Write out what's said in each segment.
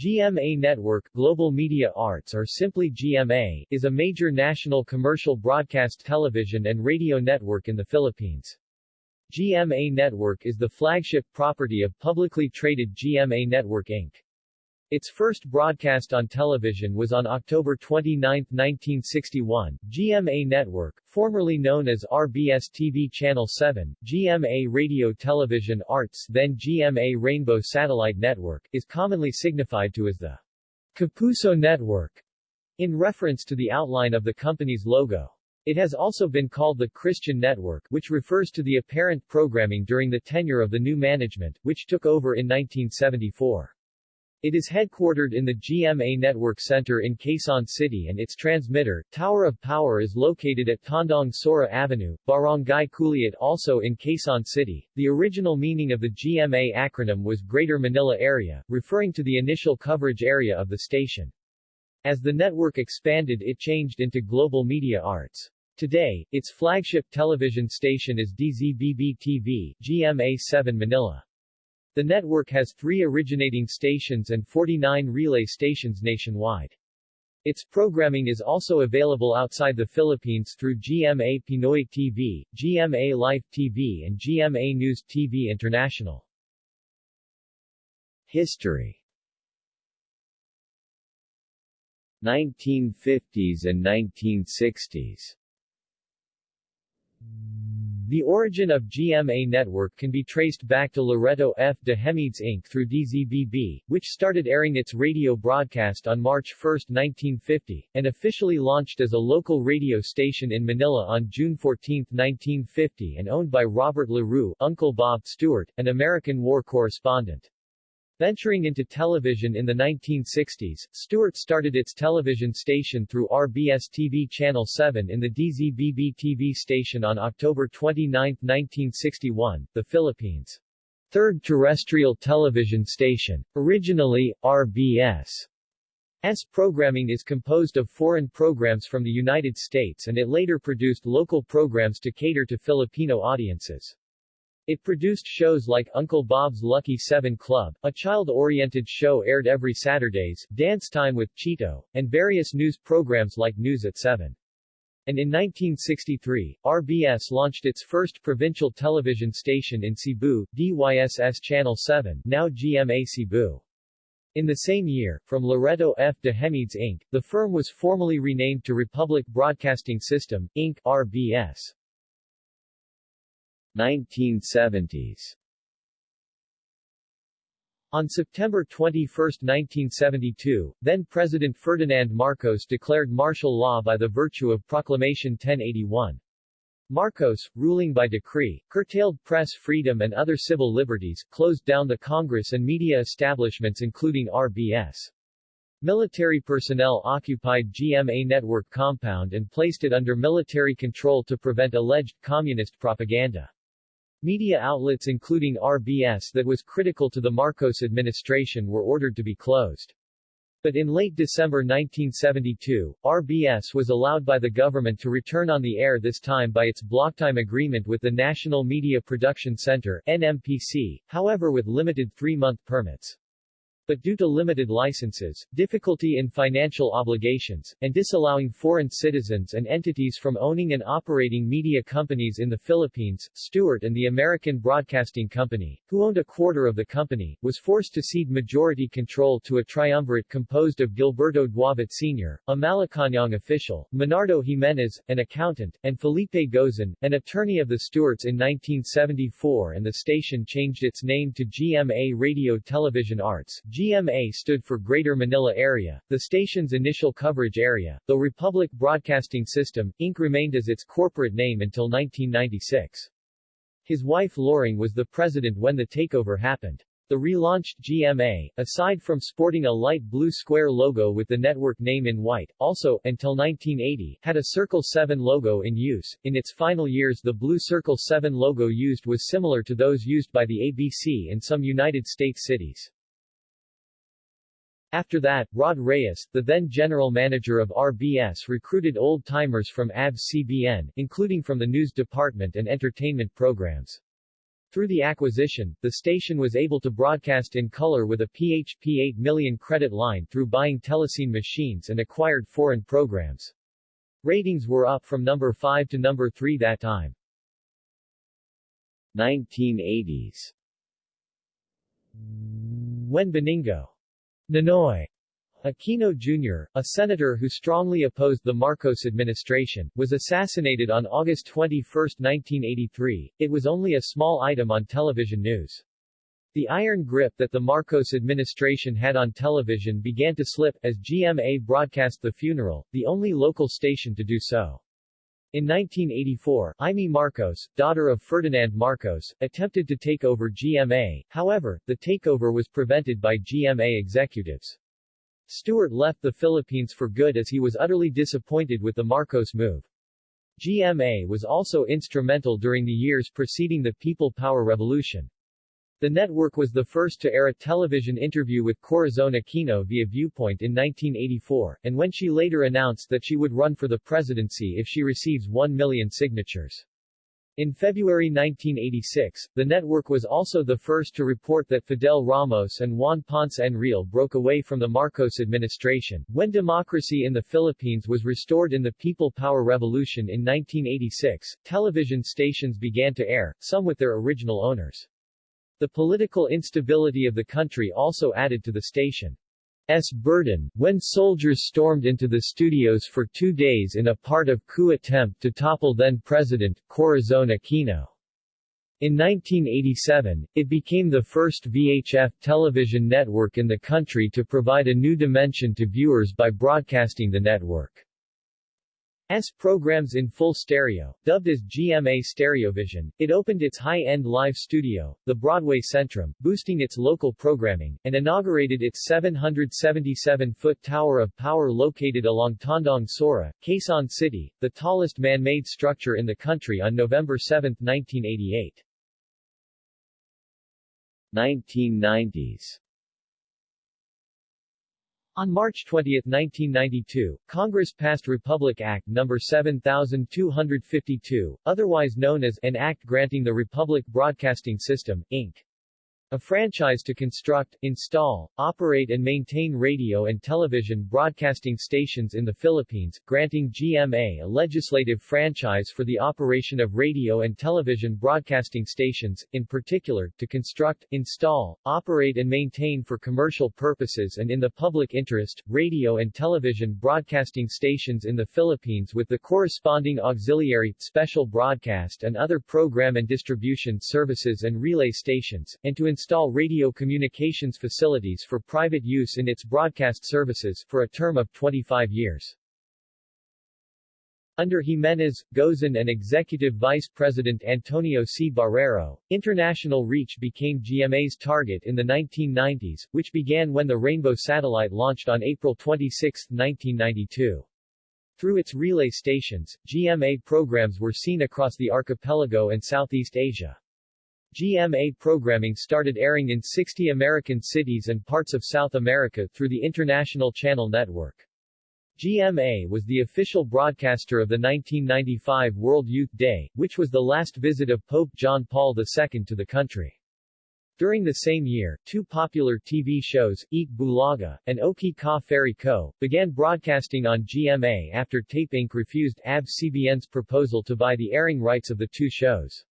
GMA Network Global Media Arts or simply GMA is a major national commercial broadcast television and radio network in the Philippines. GMA Network is the flagship property of publicly traded GMA Network Inc. Its first broadcast on television was on October 29, 1961. GMA Network, formerly known as RBS TV Channel 7, GMA Radio Television Arts then GMA Rainbow Satellite Network, is commonly signified to as the Kapuso Network, in reference to the outline of the company's logo. It has also been called the Christian Network, which refers to the apparent programming during the tenure of the new management, which took over in 1974. It is headquartered in the GMA Network Center in Quezon City and its transmitter, Tower of Power is located at Tandang Sora Avenue, Barangay Culiat also in Quezon City. The original meaning of the GMA acronym was Greater Manila Area, referring to the initial coverage area of the station. As the network expanded it changed into Global Media Arts. Today, its flagship television station is DZBB-TV, GMA7 Manila. The network has three originating stations and 49 relay stations nationwide. Its programming is also available outside the Philippines through GMA Pinoy TV, GMA Life TV and GMA News TV International. History 1950s and 1960s the origin of GMA Network can be traced back to Loreto F. de Hemedes Inc. through DZBB, which started airing its radio broadcast on March 1, 1950, and officially launched as a local radio station in Manila on June 14, 1950 and owned by Robert LaRue Uncle Bob Stewart, an American war correspondent. Venturing into television in the 1960s, Stewart started its television station through RBS TV Channel 7 in the DZBB TV station on October 29, 1961, the Philippines' third terrestrial television station. Originally, RBS S programming is composed of foreign programs from the United States and it later produced local programs to cater to Filipino audiences. It produced shows like Uncle Bob's Lucky Seven Club, a child-oriented show aired every Saturdays, Dance Time with Chito, and various news programs like News at 7. And in 1963, RBS launched its first provincial television station in Cebu, DYSS Channel 7, now GMA Cebu. In the same year, from Loreto F. de Hemedes Inc., the firm was formally renamed to Republic Broadcasting System, Inc. RBS. 1970s on September 21, 1972, then-President Ferdinand Marcos declared martial law by the virtue of Proclamation 1081. Marcos, ruling by decree, curtailed press freedom and other civil liberties, closed down the Congress and media establishments including RBS. Military personnel occupied GMA network compound and placed it under military control to prevent alleged communist propaganda. Media outlets including RBS that was critical to the Marcos administration were ordered to be closed. But in late December 1972, RBS was allowed by the government to return on the air this time by its blocktime agreement with the National Media Production Center NMPC, however with limited three-month permits but due to limited licenses, difficulty in financial obligations, and disallowing foreign citizens and entities from owning and operating media companies in the Philippines, Stewart and the American Broadcasting Company, who owned a quarter of the company, was forced to cede majority control to a triumvirate composed of Gilberto Duavit Sr., a Malacañang official, Menardo Jimenez, an accountant, and Felipe Gozon, an attorney of the Stewarts in 1974 and the station changed its name to GMA Radio Television Arts GMA stood for Greater Manila Area, the station's initial coverage area, though Republic Broadcasting System, Inc. remained as its corporate name until 1996. His wife Loring was the president when the takeover happened. The relaunched GMA, aside from sporting a light blue square logo with the network name in white, also, until 1980, had a Circle 7 logo in use. In its final years the blue Circle 7 logo used was similar to those used by the ABC in some United States cities. After that, Rod Reyes, the then general manager of RBS recruited old-timers from ABS-CBN, including from the news department and entertainment programs. Through the acquisition, the station was able to broadcast in color with a PHP 8 million credit line through buying Telecine machines and acquired foreign programs. Ratings were up from number 5 to number 3 that time. 1980s When Benigno Ninoy Aquino Jr., a senator who strongly opposed the Marcos administration, was assassinated on August 21, 1983. It was only a small item on television news. The iron grip that the Marcos administration had on television began to slip, as GMA broadcast the funeral, the only local station to do so. In 1984, Imee Marcos, daughter of Ferdinand Marcos, attempted to take over GMA, however, the takeover was prevented by GMA executives. Stewart left the Philippines for good as he was utterly disappointed with the Marcos move. GMA was also instrumental during the years preceding the People Power Revolution. The network was the first to air a television interview with Corazon Aquino via Viewpoint in 1984, and when she later announced that she would run for the presidency if she receives 1 million signatures. In February 1986, the network was also the first to report that Fidel Ramos and Juan Ponce Enrile broke away from the Marcos administration. When democracy in the Philippines was restored in the People Power Revolution in 1986, television stations began to air, some with their original owners. The political instability of the country also added to the station's burden, when soldiers stormed into the studios for two days in a part of coup attempt to topple then-President, Corazon Aquino. In 1987, it became the first VHF television network in the country to provide a new dimension to viewers by broadcasting the network. S programs in full stereo, dubbed as GMA Stereovision, it opened its high-end live studio, the Broadway Centrum, boosting its local programming, and inaugurated its 777-foot tower of power located along Tandang Sora, Quezon City, the tallest man-made structure in the country on November 7, 1988. 1990s on March 20, 1992, Congress passed Republic Act No. 7252, otherwise known as an act granting the Republic Broadcasting System, Inc. A franchise to construct, install, operate and maintain radio and television broadcasting stations in the Philippines, granting GMA a legislative franchise for the operation of radio and television broadcasting stations, in particular, to construct, install, operate and maintain for commercial purposes and in the public interest, radio and television broadcasting stations in the Philippines with the corresponding auxiliary, special broadcast and other program and distribution services and relay stations, and to install radio communications facilities for private use in its broadcast services, for a term of 25 years. Under Jimenez, Gozon and Executive Vice President Antonio C. Barreiro, international reach became GMA's target in the 1990s, which began when the Rainbow satellite launched on April 26, 1992. Through its relay stations, GMA programs were seen across the archipelago and Southeast Asia. GMA programming started airing in 60 American cities and parts of South America through the International Channel Network. GMA was the official broadcaster of the 1995 World Youth Day, which was the last visit of Pope John Paul II to the country. During the same year, two popular TV shows, Eat Bulaga, and Okay Ka Fairy Ko, began broadcasting on GMA after Tape Inc. refused ABS-CBN's proposal to buy the airing rights of the two shows.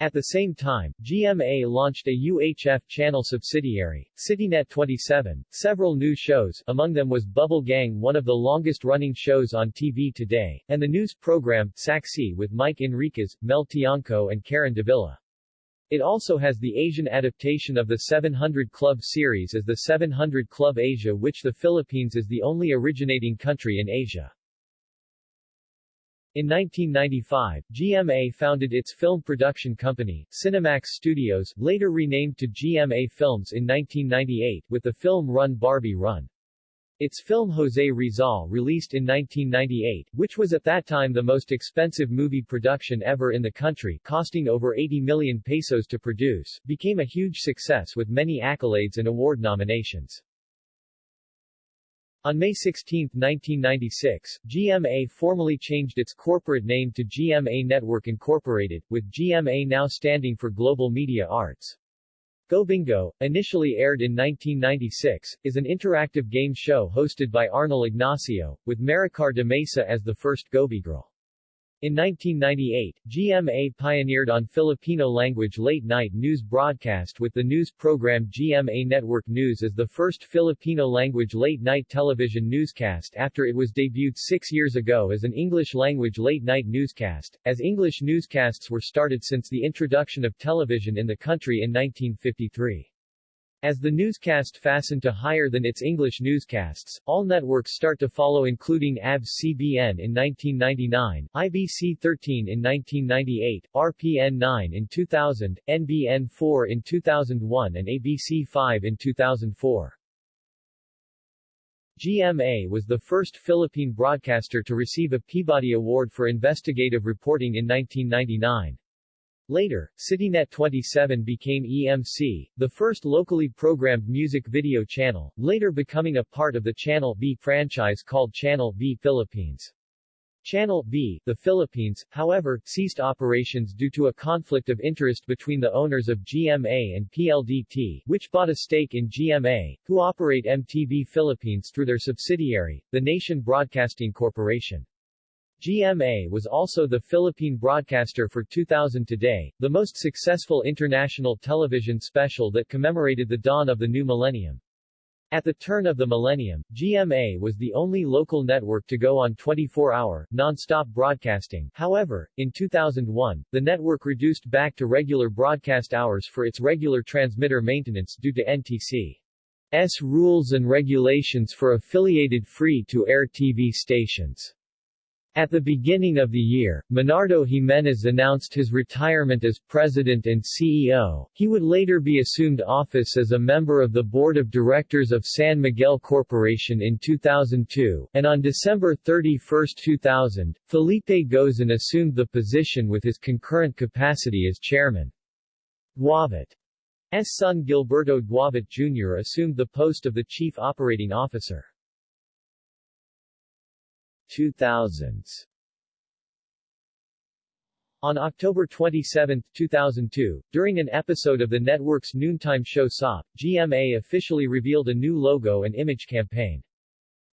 At the same time, GMA launched a UHF channel subsidiary, CityNet 27. Several new shows, among them was Bubble Gang one of the longest-running shows on TV today, and the news program, Saksi with Mike Enriquez, Mel Tiangco and Karen Davila. It also has the Asian adaptation of the 700 Club series as the 700 Club Asia which the Philippines is the only originating country in Asia. In 1995, GMA founded its film production company, Cinemax Studios, later renamed to GMA Films in 1998, with the film Run Barbie Run. Its film Jose Rizal released in 1998, which was at that time the most expensive movie production ever in the country costing over 80 million pesos to produce, became a huge success with many accolades and award nominations. On May 16, 1996, GMA formally changed its corporate name to GMA Network Incorporated, with GMA now standing for Global Media Arts. Go Bingo, initially aired in 1996, is an interactive game show hosted by Arnel Ignacio, with Maricar de Mesa as the first GoBigirl. In 1998, GMA pioneered on Filipino-language late-night news broadcast with the news program GMA Network News as the first Filipino-language late-night television newscast after it was debuted six years ago as an English-language late-night newscast, as English newscasts were started since the introduction of television in the country in 1953. As the newscast fastened to higher than its English newscasts, all networks start to follow including ABS-CBN in 1999, IBC-13 in 1998, RPN-9 in 2000, NBN-4 in 2001 and ABC-5 in 2004. GMA was the first Philippine broadcaster to receive a Peabody Award for investigative reporting in 1999. Later, CityNet 27 became EMC, the first locally programmed music video channel, later becoming a part of the Channel V franchise called Channel V Philippines. Channel V, the Philippines, however, ceased operations due to a conflict of interest between the owners of GMA and PLDT, which bought a stake in GMA, who operate MTV Philippines through their subsidiary, the Nation Broadcasting Corporation. GMA was also the Philippine broadcaster for 2000 Today, the most successful international television special that commemorated the dawn of the new millennium. At the turn of the millennium, GMA was the only local network to go on 24-hour, non-stop broadcasting. However, in 2001, the network reduced back to regular broadcast hours for its regular transmitter maintenance due to NTC's rules and regulations for affiliated free-to-air TV stations. At the beginning of the year, Menardo Jimenez announced his retirement as president and CEO. He would later be assumed office as a member of the board of directors of San Miguel Corporation in 2002, and on December 31, 2000, Felipe Gozon assumed the position with his concurrent capacity as chairman. Duavit's son Gilberto Duavit Jr. assumed the post of the chief operating officer. 2000s on October 27, 2002, during an episode of the network's noontime show SOP, GMA officially revealed a new logo and image campaign.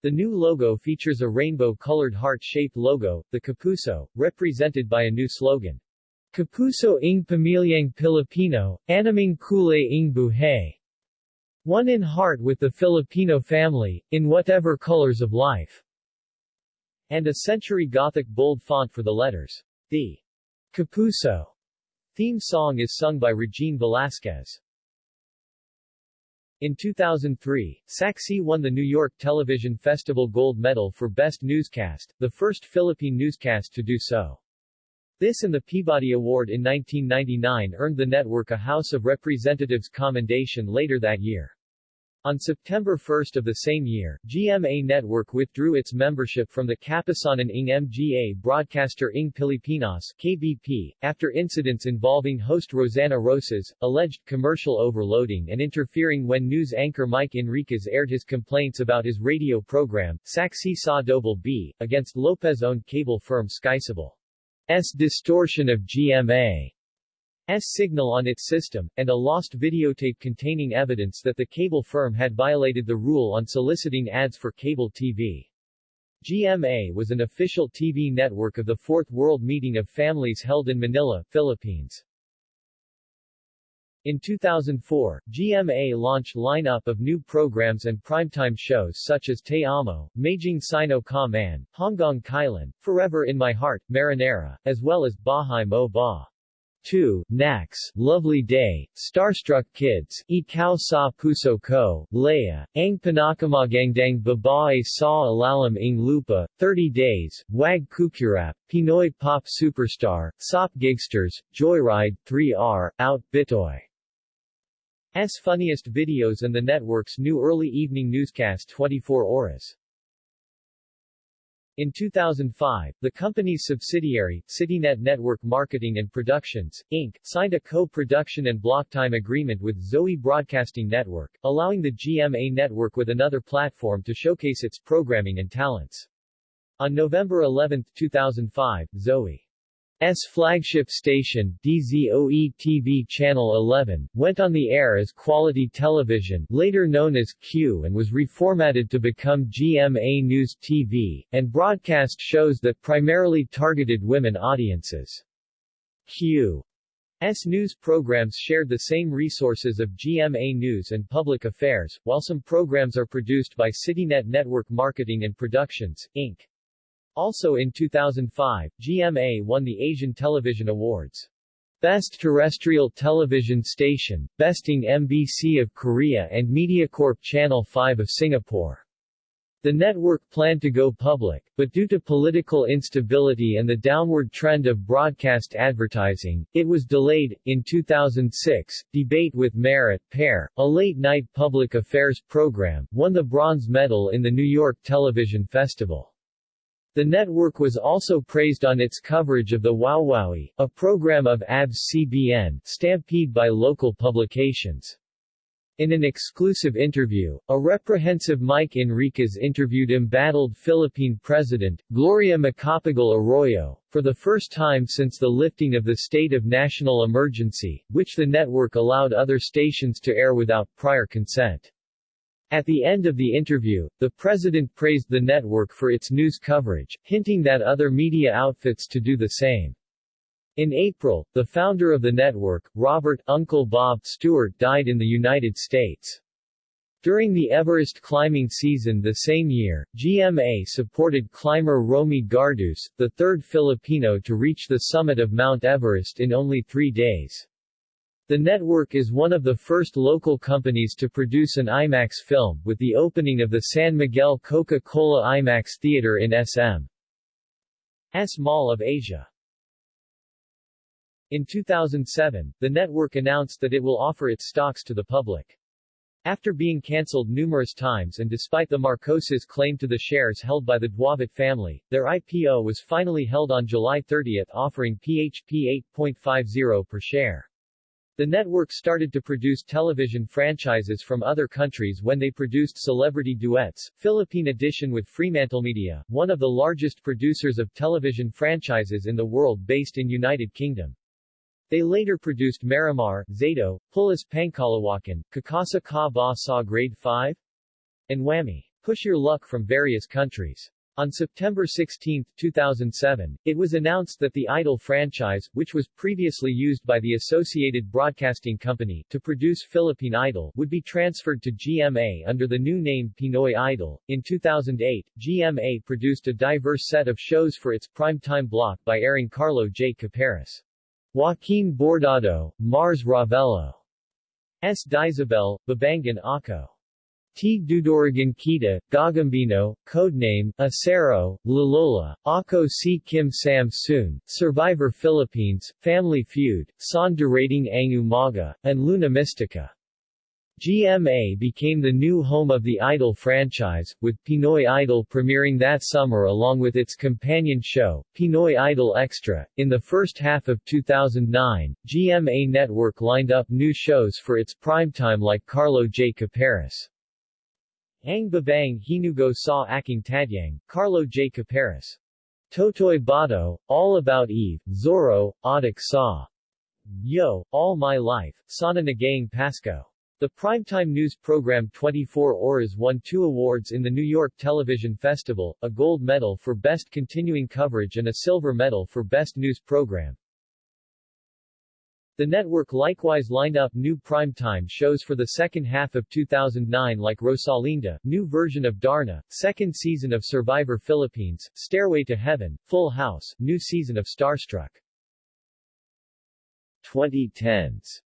The new logo features a rainbow-colored heart-shaped logo, the Kapuso, represented by a new slogan. Kapuso ng Pamilyang Pilipino, Animing Kulay ng Buhay. One in heart with the Filipino family, in whatever colors of life and a century Gothic bold font for the letters. The Kapuso theme song is sung by Regine Velasquez. In 2003, Saksi won the New York Television Festival Gold Medal for Best Newscast, the first Philippine newscast to do so. This and the Peabody Award in 1999 earned the network a House of Representatives commendation later that year. On September 1 of the same year, GMA Network withdrew its membership from the Kapisanan ng Mga broadcaster ng Pilipinas KBP, after incidents involving host Rosanna Roces, alleged commercial overloading and interfering when news anchor Mike Enriquez aired his complaints about his radio program, Saksi Sa Double B, against Lopez-owned cable firm SkyCable's distortion of GMA. S signal on its system, and a lost videotape containing evidence that the cable firm had violated the rule on soliciting ads for cable TV. GMA was an official TV network of the Fourth World Meeting of Families held in Manila, Philippines. In 2004, GMA launched lineup of new programs and primetime shows such as Te Amo, Maging Sino Ka Man, Hanggang Kailan, Forever in My Heart, Marinera, as well as Bahay Mo Ba. 2. Nax, Lovely Day, Starstruck Kids, Ikaw sa Puso Ko, Leia, Ang Pinakamagandang Babae sa Alalam ng Lupa, 30 Days, Wag Kukurap, Pinoy Pop Superstar, Sop Gigsters, Joyride, 3R, Out Bitoy. S funniest videos and the network's new early evening newscast 24 Oras. In 2005, the company's subsidiary, CityNet Network Marketing and Productions, Inc., signed a co-production and block time agreement with Zoe Broadcasting Network, allowing the GMA network with another platform to showcase its programming and talents. On November 11, 2005, Zoe S flagship station, DZOE TV Channel 11, went on the air as Quality Television, later known as Q and was reformatted to become GMA News TV, and broadcast shows that primarily targeted women audiences. Q. S news programs shared the same resources of GMA News and Public Affairs, while some programs are produced by CityNet Network Marketing and Productions, Inc. Also in 2005, GMA won the Asian Television Awards. Best Terrestrial Television Station, besting MBC of Korea and MediaCorp Channel 5 of Singapore. The network planned to go public, but due to political instability and the downward trend of broadcast advertising, it was delayed. In 2006, Debate with Merit Pair, a late-night public affairs program, won the bronze medal in the New York Television Festival. The network was also praised on its coverage of the Wowowee, a program of ABS-CBN, stampede by local publications. In an exclusive interview, a reprehensive Mike Enriquez interviewed embattled Philippine President, Gloria Macapagal Arroyo, for the first time since the lifting of the state of national emergency, which the network allowed other stations to air without prior consent. At the end of the interview, the president praised the network for its news coverage, hinting that other media outfits to do the same. In April, the founder of the network, Robert Uncle Bob Stewart died in the United States. During the Everest climbing season the same year, GMA supported climber Romi Garduce, the third Filipino to reach the summit of Mount Everest in only three days. The network is one of the first local companies to produce an IMAX film, with the opening of the San Miguel Coca-Cola IMAX Theater in SM. S Mall of Asia. In 2007, the network announced that it will offer its stocks to the public. After being cancelled numerous times and despite the Marcoses' claim to the shares held by the Duavit family, their IPO was finally held on July 30 offering PHP 8.50 per share. The network started to produce television franchises from other countries when they produced Celebrity Duets, Philippine edition with Fremantlemedia, one of the largest producers of television franchises in the world based in United Kingdom. They later produced Marimar, Zaido, Pulis Pangkalawakan, Kakasa Ka Ba Sa Grade 5, and Whammy. Push Your Luck from various countries. On September 16, 2007, it was announced that the Idol franchise, which was previously used by the Associated Broadcasting Company to produce Philippine Idol, would be transferred to GMA under the new name Pinoy Idol. In 2008, GMA produced a diverse set of shows for its primetime block by airing Carlo J. Caparas, Joaquin Bordado, Mars Ravelo, S. Dyesebel, Babangon Ako. T. Dudurugin Kita, Gagambino, codename, Asero, Lalola, Ako Si Kim Sam Soon, Survivor Philippines, Family Feud, Saan Darating Ang Umaga, and Luna Mystica. GMA became the new home of the Idol franchise, with Pinoy Idol premiering that summer along with its companion show, Pinoy Idol Extra. In the first half of 2009, GMA Network lined up new shows for its primetime like Carlo J. Caparas. Ang Babaeng Hinugot Sa Aking Tadyang, Carlo J. Caparas. Totoy Bato, All About Eve, Zorro, Adik Sa. Yo, All My Life, Sana Ngayong Pasko. The primetime news program 24 Oras won two awards in the New York Television Festival, a gold medal for Best Continuing Coverage and a silver medal for Best News Program. The network likewise lined up new primetime shows for the second half of 2009 like Rosalinda, new version of Darna, second season of Survivor Philippines, Stairway to Heaven, Full House, new season of Starstruck. 2010s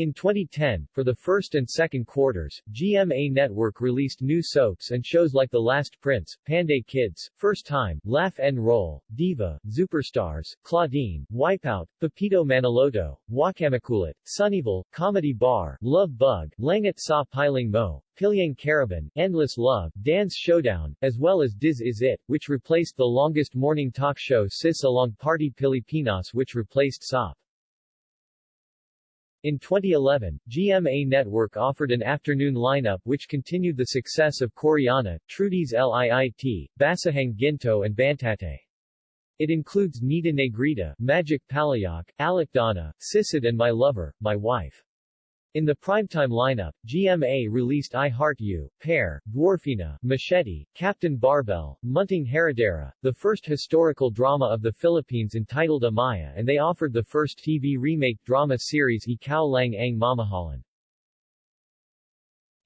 In 2010, for the first and second quarters, GMA Network released new soaps and shows like The Last Prince, Panday Kids, First Time, Laugh and Roll, Diva, Superstars, Claudine, Wipeout, Pepito Manaloto, Wachamakulit, Sunnyville, Comedy Bar, Love Bug, Langit Sa Piling Mo, Pilyang Caravan, Endless Love, Dance Showdown, as well as Diz Is It, which replaced the longest morning talk show Sis Along Party Pilipinas which replaced SOP. In 2011, GMA Network offered an afternoon lineup which continued the success of Koreana, Trudis Liit, Basahang Ginto and Bantate. It includes Nita Negrita, Magic Palayok, Alakdana, Sisid and My Lover, My Wife. In the primetime lineup, GMA released I Heart You, Pear, Dwarfina, Machete, Captain Barbell, Munting Heredera, the first historical drama of the Philippines entitled Amaya and they offered the first TV remake drama series Ikaw Lang Ang Mamahalin.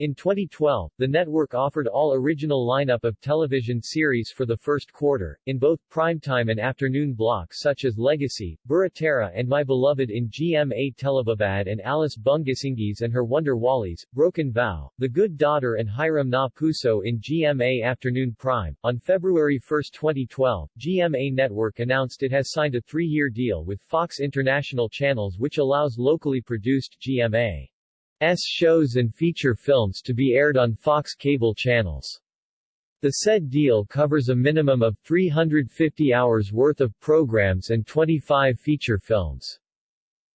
In 2012, the network offered all original lineup of television series for the first quarter, in both primetime and afternoon blocks such as Legacy, Buratera and My Beloved in GMA Telebabad and Alice Bungisingis and Her Wonder Walis, Broken Vow, The Good Daughter and Hiram na Puso in GMA Afternoon Prime. On February 1, 2012, GMA Network announced it has signed a three-year deal with Fox International Channels which allows locally produced GMA shows and feature films to be aired on Fox cable channels. The said deal covers a minimum of 350 hours worth of programs and 25 feature films.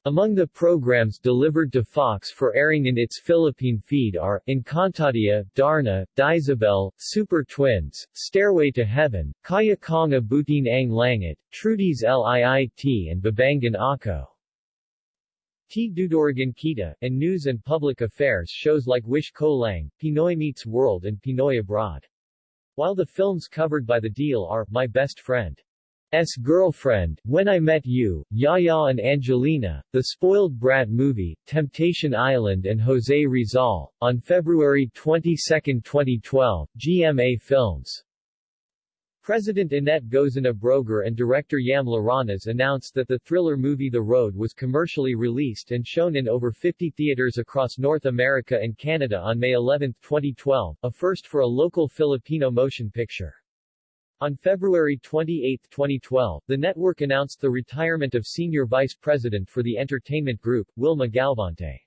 Among the programs delivered to Fox for airing in its Philippine feed are, Encantadia, Darna, Dyesebel, Super Twins, Stairway to Heaven, Kaya Kong Abutin Ang Langit, Trudis Liit and Babangon Ako. T. Dudurugin Kita, and news and public affairs shows like Wish Ko Lang, Pinoy Meets World and Pinoy Abroad. While the films covered by the deal are, My Best Friend, S. Girlfriend, When I Met You, Yaya and Angelina, The Spoiled Brat Movie, Temptation Island and Jose Rizal. On February 22, 2012, GMA Films President Annette Gozon-Abrogar and director Yam Laranas announced that the thriller movie The Road was commercially released and shown in over 50 theaters across North America and Canada on May 11, 2012, a first for a local Filipino motion picture. On February 28, 2012, the network announced the retirement of Senior Vice President for the Entertainment Group, Wilma Galvante.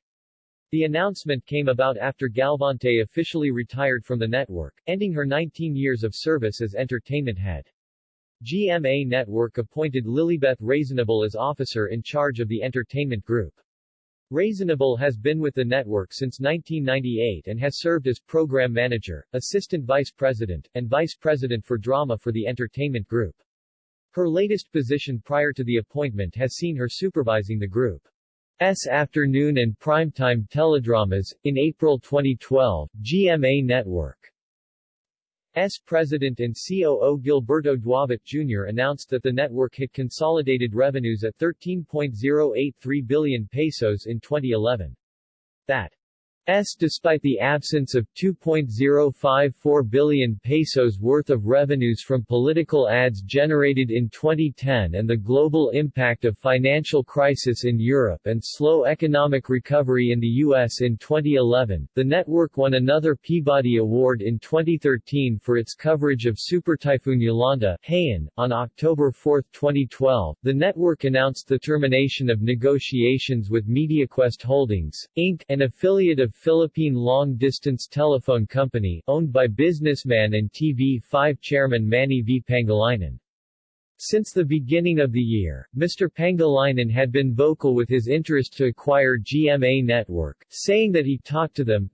The announcement came about after Galvante officially retired from the network, ending her 19 years of service as entertainment head. GMA Network appointed Lilibeth Rasonable as officer in charge of the entertainment group. Rasonable has been with the network since 1998 and has served as program manager, assistant vice president, and vice president for drama for the entertainment group. Her latest position prior to the appointment has seen her supervising the group. S afternoon and primetime teledramas. In April 2012, GMA Network S president and COO Gilberto Duavit Jr. announced that the network hit consolidated revenues at 13.083 billion pesos in 2011. That S despite the absence of 2.054 billion pesos worth of revenues from political ads generated in 2010 and the global impact of financial crisis in Europe and slow economic recovery in the US in 2011, the network won another Peabody Award in 2013 for its coverage of Super Typhoon Yolanda Haiyan. On October 4, 2012, the network announced the termination of negotiations with MediaQuest Holdings, Inc., an affiliate of Philippine long-distance telephone company, owned by businessman and TV5 chairman Manny V. Pangilinan. Since the beginning of the year, Mr. Pangilinan had been vocal with his interest to acquire GMA Network, saying that he talked to them,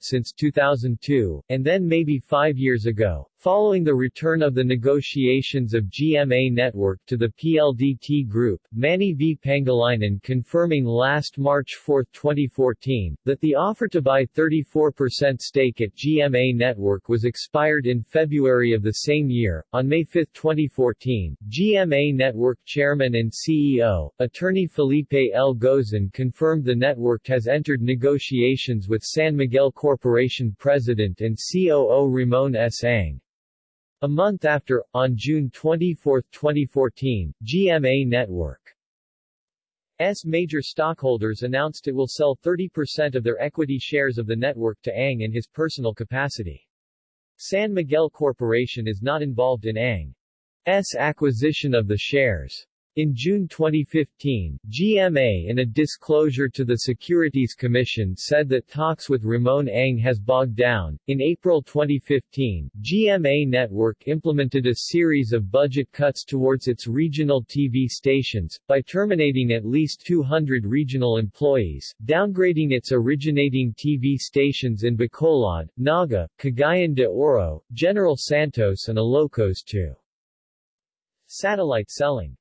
since 2002, and then maybe five years ago, Following the return of the negotiations of GMA Network to the PLDT Group, Manny V. Pangilinan confirming last March 4, 2014, that the offer to buy 34% stake at GMA Network was expired in February of the same year. On May 5, 2014, GMA Network Chairman and CEO, attorney Felipe L. Gozon confirmed the network has entered negotiations with San Miguel Corporation President and COO Ramon S. Ang. A month after, on June 24, 2014, GMA Network major stockholders announced it will sell 30% of their equity shares of the network to Ang in his personal capacity. San Miguel Corporation is not involved in Ang's acquisition of the shares. In June 2015, GMA in a disclosure to the Securities Commission said that talks with Ramon Ang has bogged down. In April 2015, GMA Network implemented a series of budget cuts towards its regional TV stations, by terminating at least 200 regional employees, downgrading its originating TV stations in Bacolod, Naga, Cagayan de Oro, General Santos and Ilocos to satellite selling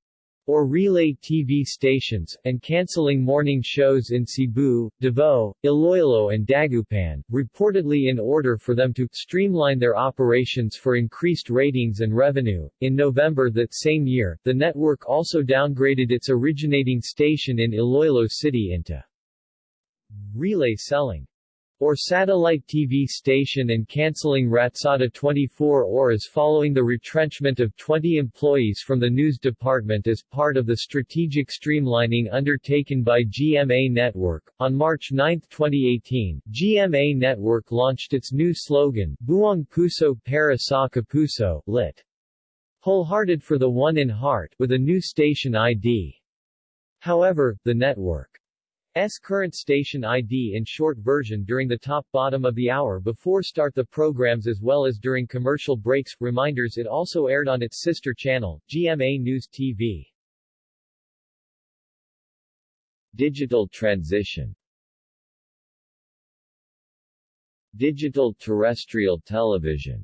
or relay TV stations, and canceling morning shows in Cebu, Davao, Iloilo and Dagupan, reportedly in order for them to streamline their operations for increased ratings and revenue. In November that same year, the network also downgraded its originating station in Iloilo City into relay selling or satellite TV station and cancelling Ratsada 24 Oras following the retrenchment of 20 employees from the news department as part of the strategic streamlining undertaken by GMA Network. On March 9, 2018, GMA Network launched its new slogan, Buong Puso para sa Kapuso, lit. Wholehearted for the one in heart, with a new station ID. However, the network S current station ID in short version during the top bottom of the hour before start the programs as well as during commercial breaks. Reminders it also aired on its sister channel, GMA News TV. Digital transition Digital terrestrial television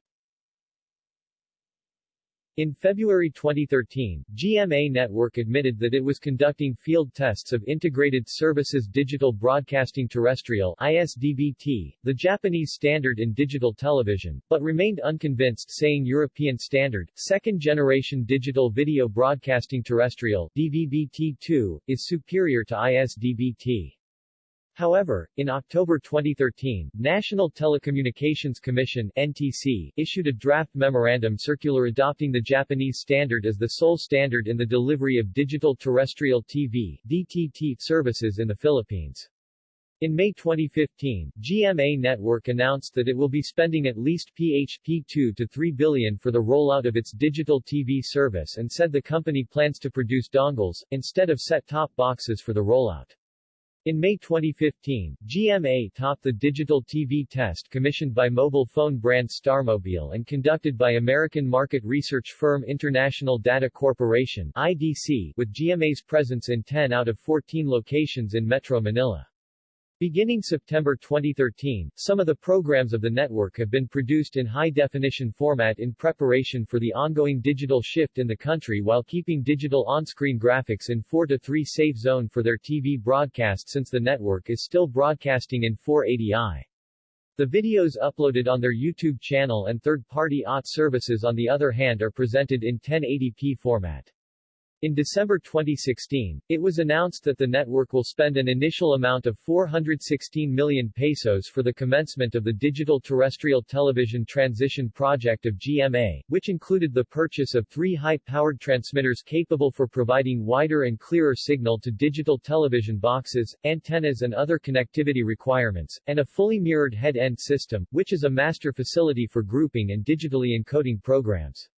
in February 2013, GMA Network admitted that it was conducting field tests of Integrated Services Digital Broadcasting Terrestrial ISDBT, the Japanese standard in digital television, but remained unconvinced saying European standard, second-generation digital video broadcasting terrestrial DVB-T2, is superior to ISDBT. However, in October 2013, National Telecommunications Commission (NTC) issued a draft memorandum circular adopting the Japanese standard as the sole standard in the delivery of digital terrestrial TV (DTT) services in the Philippines. In May 2015, GMA Network announced that it will be spending at least PHP 2 to 3 billion for the rollout of its digital TV service and said the company plans to produce dongles, instead of set-top boxes for the rollout. In May 2015, GMA topped the digital TV test commissioned by mobile phone brand Starmobile and conducted by American market research firm International Data Corporation IDC, with GMA's presence in 10 out of 14 locations in Metro Manila. Beginning September 2013, some of the programs of the network have been produced in high-definition format in preparation for the ongoing digital shift in the country while keeping digital on-screen graphics in 4 to 3 safe zone for their TV broadcast since the network is still broadcasting in 480i. The videos uploaded on their YouTube channel and third-party OTT services on the other hand are presented in 1080p format. In December 2016, it was announced that the network will spend an initial amount of 416 million pesos for the commencement of the digital terrestrial television transition project of GMA, which included the purchase of three high-powered transmitters capable for providing wider and clearer signal to digital television boxes, antennas and other connectivity requirements, and a fully mirrored head-end system, which is a master facility for grouping and digitally encoding programs.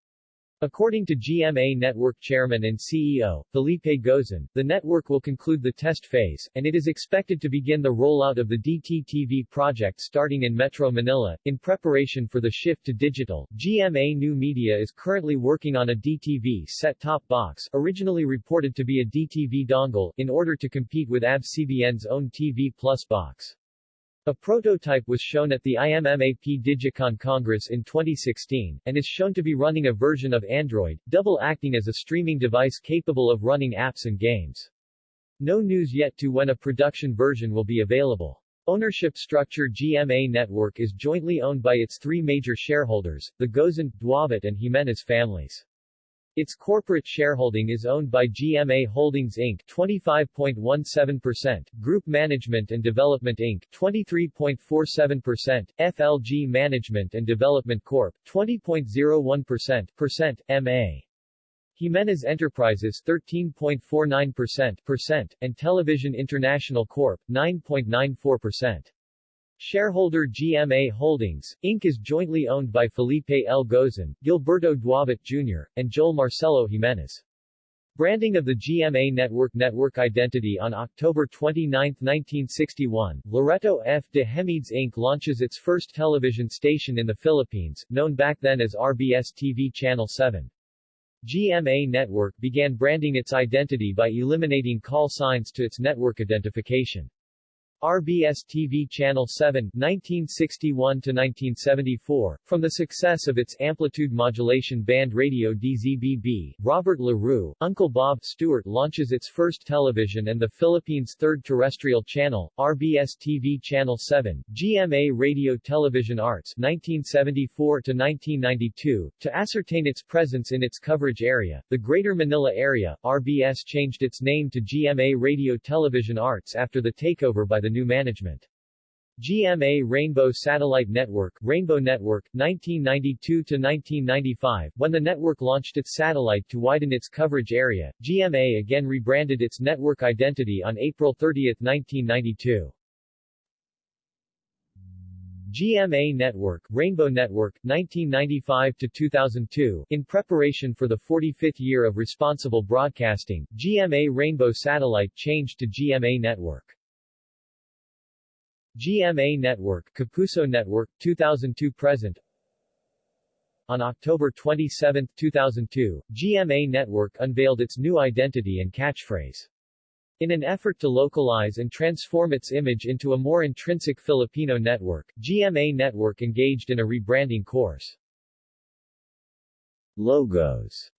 According to GMA Network Chairman and CEO, Felipe Gozon, the network will conclude the test phase, and it is expected to begin the rollout of the DTTV project starting in Metro Manila. In preparation for the shift to digital, GMA New Media is currently working on a DTV set-top box, originally reported to be a DTV dongle, in order to compete with ABS-CBN's own TV Plus box. A prototype was shown at the IMMAP Digicon Congress in 2016, and is shown to be running a version of Android, double acting as a streaming device capable of running apps and games. No news yet to when a production version will be available. Ownership structure GMA Network is jointly owned by its three major shareholders, the Gozon, Duavit and Jimenez families. Its corporate shareholding is owned by GMA Holdings Inc. 25.17%, Group Management and Development Inc. 23.47%, FLG Management and Development Corp. 20.01%, percent, MA. Jimenez Enterprises 13.49%, and Television International Corp. 9.94%. Shareholder GMA Holdings, Inc. is jointly owned by Felipe L. Gozon, Gilberto Duavit Jr., and Joel Marcelo Jimenez. Branding of the GMA Network Network identity on October 29, 1961, Loreto F. de Hemedes Inc. launches its first television station in the Philippines, known back then as RBS-TV Channel 7. GMA Network began branding its identity by eliminating call signs to its network identification. RBS-TV Channel 7 1961-1974, from the success of its amplitude modulation band radio DZBB, Robert LaRue, Uncle Bob Stewart launches its first television and the Philippines' third terrestrial channel, RBS-TV Channel 7, GMA Radio Television Arts 1974-1992, to ascertain its presence in its coverage area, the Greater Manila area, RBS changed its name to GMA Radio Television Arts after the takeover by the new management. GMA Rainbow Satellite Network Rainbow Network, 1992-1995 When the network launched its satellite to widen its coverage area, GMA again rebranded its network identity on April 30, 1992. GMA Network Rainbow Network, 1995-2002 In preparation for the 45th year of responsible broadcasting, GMA Rainbow Satellite changed to GMA Network. GMA Network Kapuso Network, 2002-present On October 27, 2002, GMA Network unveiled its new identity and catchphrase. In an effort to localize and transform its image into a more intrinsic Filipino network, GMA Network engaged in a rebranding course. Logos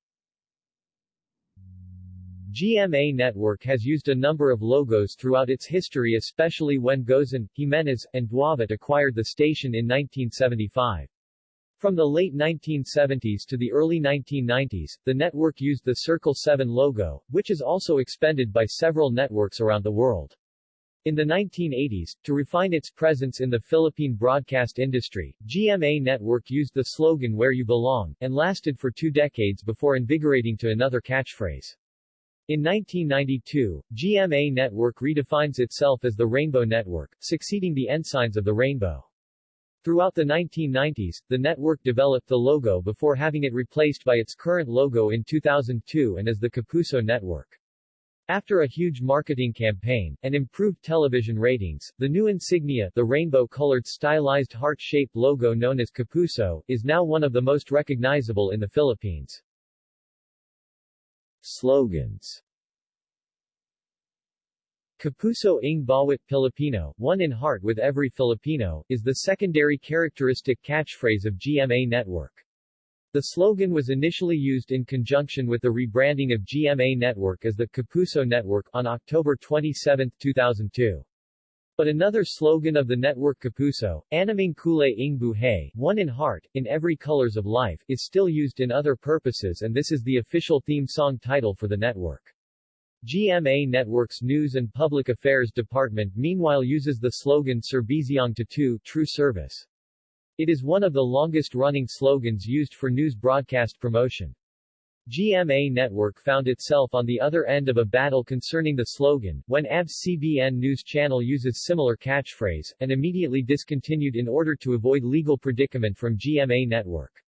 GMA Network has used a number of logos throughout its history especially when Gozon, Jimenez, and Duavit acquired the station in 1975. From the late 1970s to the early 1990s, the network used the Circle 7 logo, which is also expended by several networks around the world. In the 1980s, to refine its presence in the Philippine broadcast industry, GMA Network used the slogan Where You Belong, and lasted for two decades before invigorating to another catchphrase. In 1992, GMA Network redefines itself as the Rainbow Network, succeeding the ensigns of the rainbow. Throughout the 1990s, the network developed the logo before having it replaced by its current logo in 2002 and as the Kapuso Network. After a huge marketing campaign, and improved television ratings, the new insignia, the rainbow-colored stylized heart-shaped logo known as Kapuso, is now one of the most recognizable in the Philippines. Slogans Kapuso ng Bawat Pilipino, one in heart with every Filipino, is the secondary characteristic catchphrase of GMA Network. The slogan was initially used in conjunction with the rebranding of GMA Network as the Kapuso Network on October 27, 2002. But another slogan of the network Kapuso, Anumang Kulay ng Buhay, one in heart, in every colors of life, is still used in other purposes and this is the official theme song title for the network. GMA Network's News and Public Affairs Department meanwhile uses the slogan Serbisyong Totoo, True Service. It is one of the longest-running slogans used for news broadcast promotion. GMA Network found itself on the other end of a battle concerning the slogan, when ABS-CBN News Channel uses similar catchphrase, and immediately discontinued in order to avoid legal predicament from GMA Network.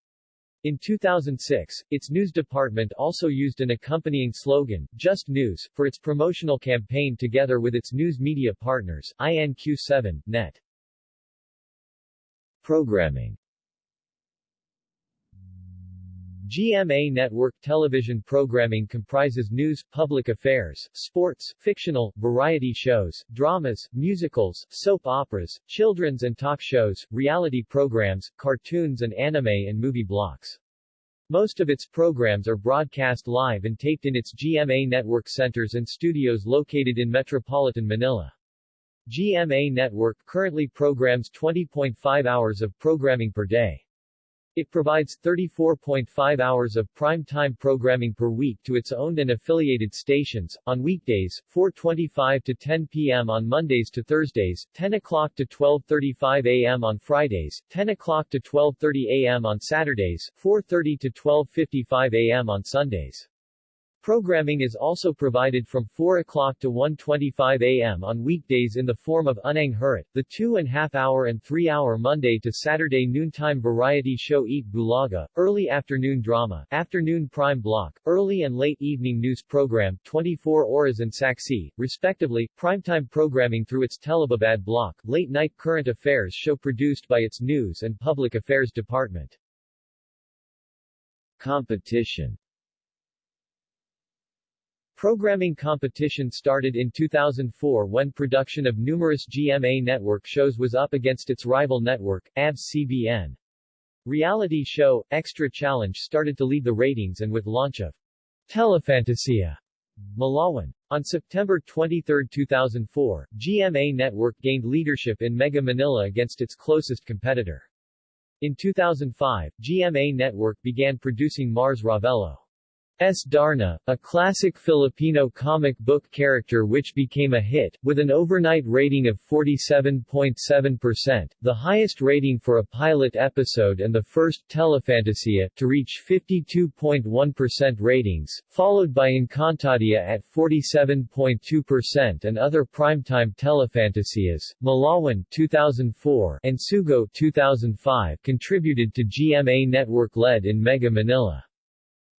In 2006, its news department also used an accompanying slogan, Just News, for its promotional campaign together with its news media partners, INQ7, Net. Programming GMA network television programming comprises news, public affairs, sports, fictional, variety shows, dramas, musicals, soap operas, children's and talk shows, reality programs, cartoons and anime and movie blocks. Most of its programs are broadcast live and taped in its GMA network centers and studios located in metropolitan Manila. GMA Network currently programs 20.5 hours of programming per day. It provides 34.5 hours of prime-time programming per week to its owned and affiliated stations, on weekdays, 4.25 to 10 p.m. on Mondays to Thursdays, 10 o'clock to 12.35 a.m. on Fridays, 10 o'clock to 12.30 a.m. on Saturdays, 4.30 to 12.55 a.m. on Sundays. Programming is also provided from 4 o'clock to 1.25 a.m. on weekdays in the form of Unang Hirit, the two-and-half-hour and three-hour Monday to Saturday noontime variety show Eat Bulaga, early afternoon drama, afternoon prime block, early and late evening news program 24 Oras and Saksi, respectively, primetime programming through its Telebabad block, late-night current affairs show produced by its News and Public Affairs Department. Competition Programming competition started in 2004 when production of numerous GMA network shows was up against its rival network, ABS-CBN. Reality show, Extra Challenge started to lead the ratings and with launch of Telefantasia, Mulawin. On September 23, 2004, GMA Network gained leadership in Mega Manila against its closest competitor. In 2005, GMA Network began producing Mars Ravelo. S. Darna, a classic Filipino comic book character which became a hit, with an overnight rating of 47.7%, the highest rating for a pilot episode and the first Telefantasia to reach 52.1% ratings, followed by Encantadia at 47.2% and other primetime Telefantasias, Mulawin 2004 and Sugo 2005 contributed to GMA network-led in Mega Manila.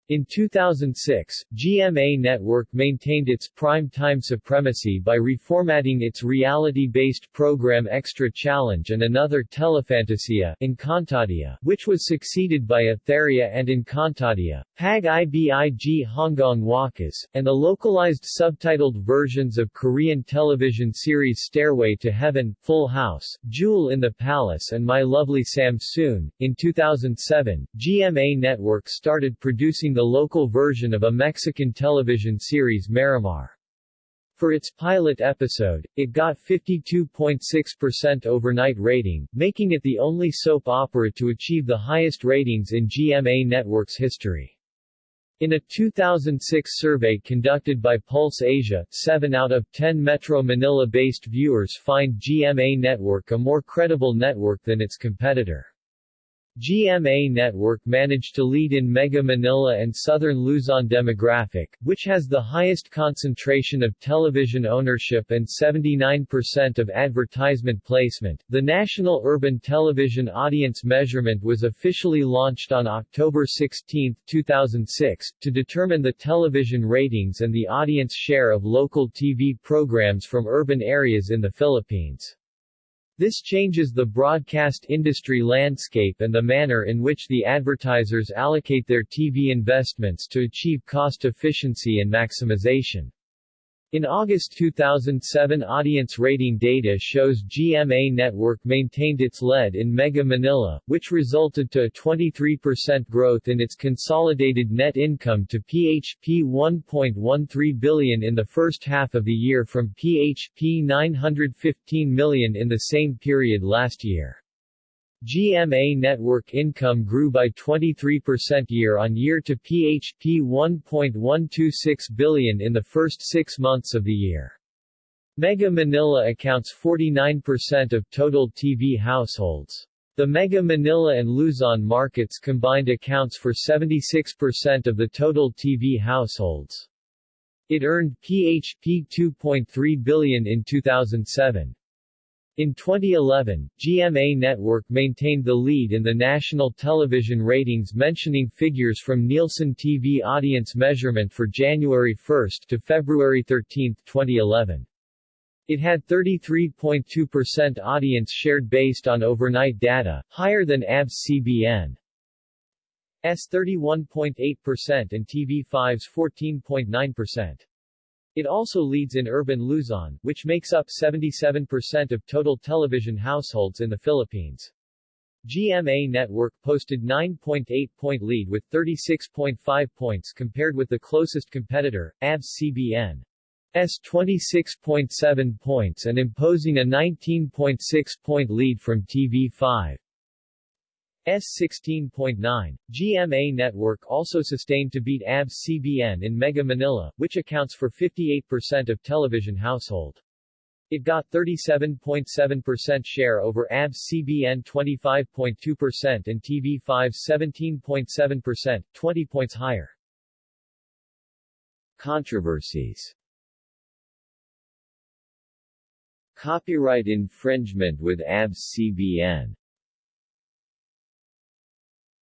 In 2006, GMA Network maintained its prime-time supremacy by reformatting its reality-based program Extra Challenge and another Telefantasia Encantadia, which was succeeded by Etheria and Encantadia, Pag Ibig Hanggang Wakas, and the localized subtitled versions of Korean television series Stairway to Heaven, Full House, Jewel in the Palace and My Lovely Samsoon. In 2007, GMA Network started producing the local version of a Mexican television series Marimar. For its pilot episode, it got 52.6% overnight rating, making it the only soap opera to achieve the highest ratings in GMA Network's history. In a 2006 survey conducted by Pulse Asia, 7 out of 10 Metro Manila-based viewers find GMA Network a more credible network than its competitor. GMA Network managed to lead in Mega Manila and Southern Luzon demographic, which has the highest concentration of television ownership and 79% of advertisement placement. The National Urban Television Audience Measurement was officially launched on October 16, 2006, to determine the television ratings and the audience share of local TV programs from urban areas in the Philippines. This changes the broadcast industry landscape and the manner in which the advertisers allocate their TV investments to achieve cost efficiency and maximization. In August 2007 audience rating data shows GMA Network maintained its lead in Mega Manila, which resulted to a 23% growth in its consolidated net income to PHP 1.13 billion in the first half of the year from PHP 915 million in the same period last year. GMA network income grew by 23% year-on-year to PHP 1.126 billion in the first six months of the year. Mega Manila accounts 49% of total TV households. The Mega Manila and Luzon markets combined accounts for 76% of the total TV households. It earned PHP 2.3 billion in 2007. In 2011, GMA Network maintained the lead in the national television ratings mentioning figures from Nielsen TV audience measurement for January 1 to February 13, 2011. It had 33.2% audience shared based on overnight data, higher than ABS-CBN. S 31.8% and TV5's 14.9%. It also leads in urban Luzon, which makes up 77% of total television households in the Philippines. GMA Network posted 9.8-point lead with 36.5 points compared with the closest competitor, ABS-CBN. S 26.7 points and imposing a 19.6-point lead from TV5. S16.9. GMA network also sustained to beat ABS-CBN in Mega Manila, which accounts for 58% of television household. It got 37.7% share over ABS-CBN 25.2% and TV5 17.7%, 20 points higher. Controversies Copyright infringement with ABS-CBN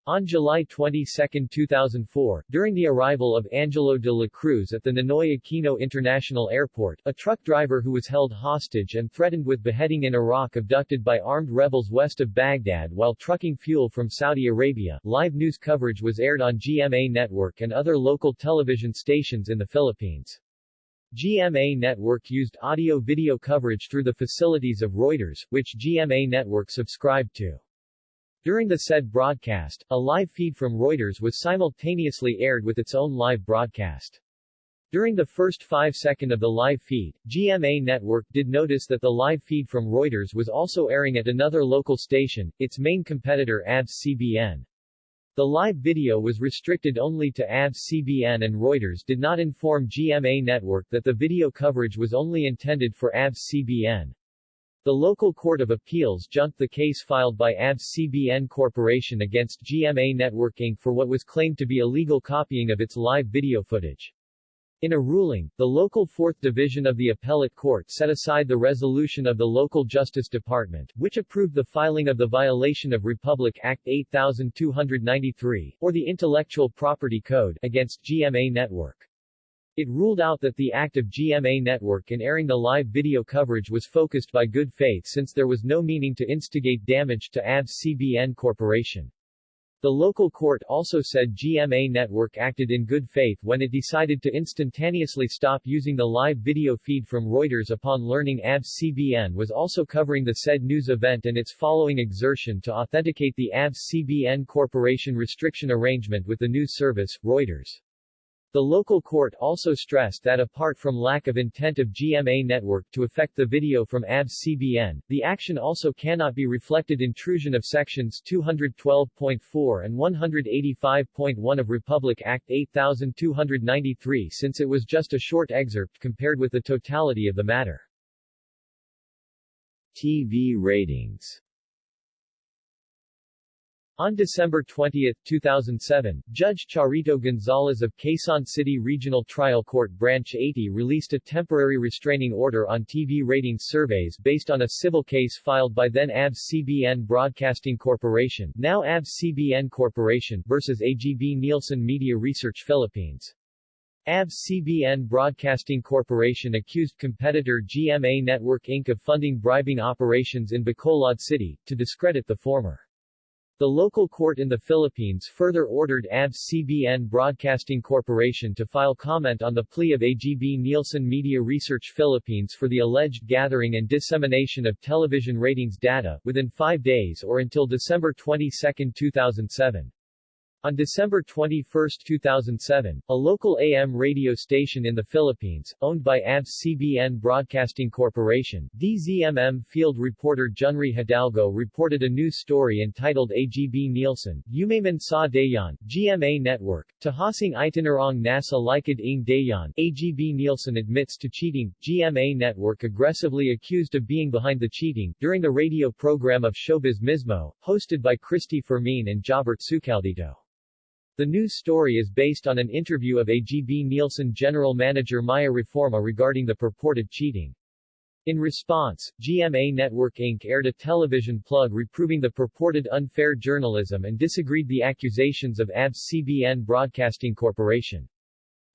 on July 22, 2004, during the arrival of Angelo de la Cruz at the Ninoy Aquino International Airport, a truck driver who was held hostage and threatened with beheading in Iraq abducted by armed rebels west of Baghdad while trucking fuel from Saudi Arabia, live news coverage was aired on GMA Network and other local television stations in the Philippines. GMA Network used audio-video coverage through the facilities of Reuters, which GMA Network subscribed to. During the said broadcast, a live feed from Reuters was simultaneously aired with its own live broadcast. During the first five second of the live feed, GMA Network did notice that the live feed from Reuters was also airing at another local station, its main competitor ABS-CBN. The live video was restricted only to ABS-CBN and Reuters did not inform GMA Network that the video coverage was only intended for ABS-CBN. The local court of appeals junked the case filed by ABS-CBN Corporation against GMA Network Inc. for what was claimed to be illegal copying of its live video footage. In a ruling, the local 4th Division of the Appellate Court set aside the resolution of the local Justice Department, which approved the filing of the violation of Republic Act 8293, or the Intellectual Property Code, against GMA Network. It ruled out that the act of GMA Network in airing the live video coverage was focused by good faith since there was no meaning to instigate damage to ABS-CBN Corporation. The local court also said GMA Network acted in good faith when it decided to instantaneously stop using the live video feed from Reuters upon learning ABS-CBN was also covering the said news event and its following exertion to authenticate the ABS-CBN Corporation restriction arrangement with the news service, Reuters. The local court also stressed that apart from lack of intent of GMA Network to affect the video from ABS-CBN, the action also cannot be reflected intrusion of sections 212.4 and 185.1 of Republic Act 8293 since it was just a short excerpt compared with the totality of the matter. TV ratings on December 20, 2007, Judge Charito Gonzalez of Quezon City Regional Trial Court Branch 80 released a temporary restraining order on TV ratings surveys based on a civil case filed by then ABS-CBN Broadcasting Corporation, now ABS-CBN Corporation, versus AGB Nielsen Media Research Philippines. ABS-CBN Broadcasting Corporation accused competitor GMA Network Inc. of funding bribing operations in Bacolod City, to discredit the former. The local court in the Philippines further ordered ABS-CBN Broadcasting Corporation to file comment on the plea of AGB Nielsen Media Research Philippines for the alleged gathering and dissemination of television ratings data, within five days or until December 22, 2007. On December 21, 2007, a local AM radio station in the Philippines, owned by ABS-CBN Broadcasting Corporation, DZMM field reporter Junri Hidalgo reported a news story entitled AGB Nielsen, Umayman sa Dayan, GMA Network, Tahasing Itinarong Nasa Likod ng Dayan, AGB Nielsen admits to cheating, GMA Network aggressively accused of being behind the cheating, during the radio program of Showbiz Mismo, hosted by Cristy Fermin and Jobert Sucaldito. The news story is based on an interview of AGB Nielsen general manager Maya Reforma regarding the purported cheating. In response, GMA Network Inc. aired a television plug reproving the purported unfair journalism and disagreed the accusations of ABS-CBN Broadcasting Corporation.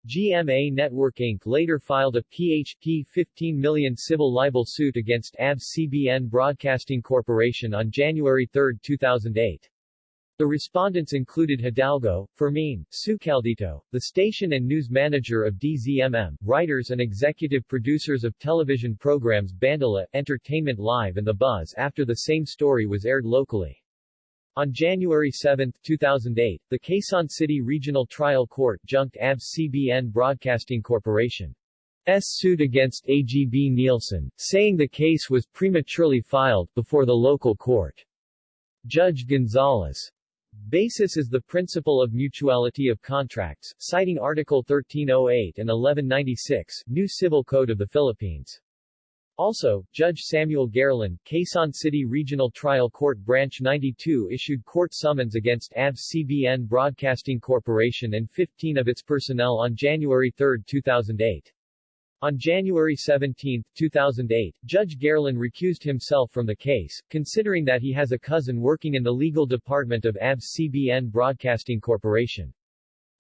GMA Network Inc. later filed a PHP 15 million civil libel suit against ABS-CBN Broadcasting Corporation on January 3, 2008. The respondents included Hidalgo, Fermin, Sucaldito, the station and news manager of DZMM, writers and executive producers of television programs Bandila, Entertainment Live and The Buzz after the same story was aired locally. On January 7, 2008, the Quezon City Regional Trial Court junked ABS-CBN Broadcasting Corporation. S suit against AGB Nielsen, saying the case was prematurely filed before the local court. Judge Gonzalez Basis is the principle of mutuality of contracts, citing Article 1308 and 1196, New Civil Code of the Philippines. Also, Judge Samuel Gaerlan, Quezon City Regional Trial Court Branch 92 issued court summons against ABS-CBN Broadcasting Corporation and 15 of its personnel on January 3, 2008. On January 17, 2008, Judge Gaerlan recused himself from the case, considering that he has a cousin working in the legal department of ABS-CBN Broadcasting Corporation.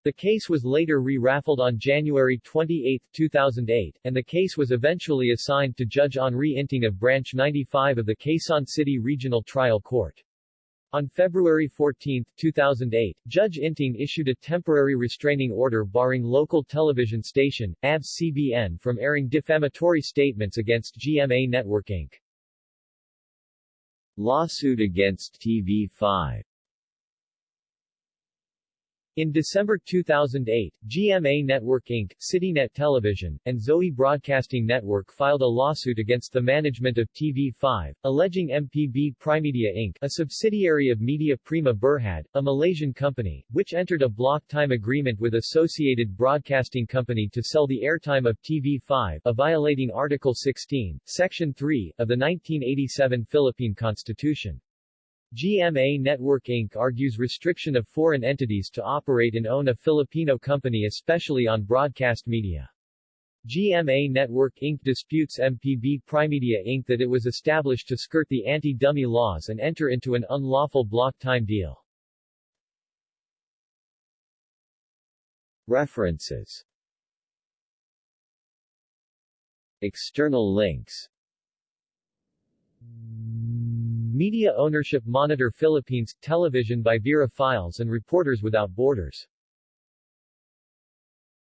The case was later re-raffled on January 28, 2008, and the case was eventually assigned to Judge Henri Inting of Branch 95 of the Quezon City Regional Trial Court. On February 14, 2008, Judge Inting issued a temporary restraining order barring local television station, ABS-CBN from airing defamatory statements against GMA Network Inc. Lawsuit against TV5 in December 2008, GMA Network Inc., CityNet Television, and Zoe Broadcasting Network filed a lawsuit against the management of TV5, alleging MPB Primedia Inc., a subsidiary of Media Prima Berhad, a Malaysian company, which entered a block time agreement with Associated Broadcasting Company to sell the airtime of TV5, a violating Article 16, Section 3, of the 1987 Philippine Constitution. GMA Network Inc. argues restriction of foreign entities to operate and own a Filipino company especially on broadcast media. GMA Network Inc. disputes MPB Primedia Inc. that it was established to skirt the anti-dummy laws and enter into an unlawful block time deal. References External links Media Ownership Monitor Philippines, television by Vera Files and Reporters Without Borders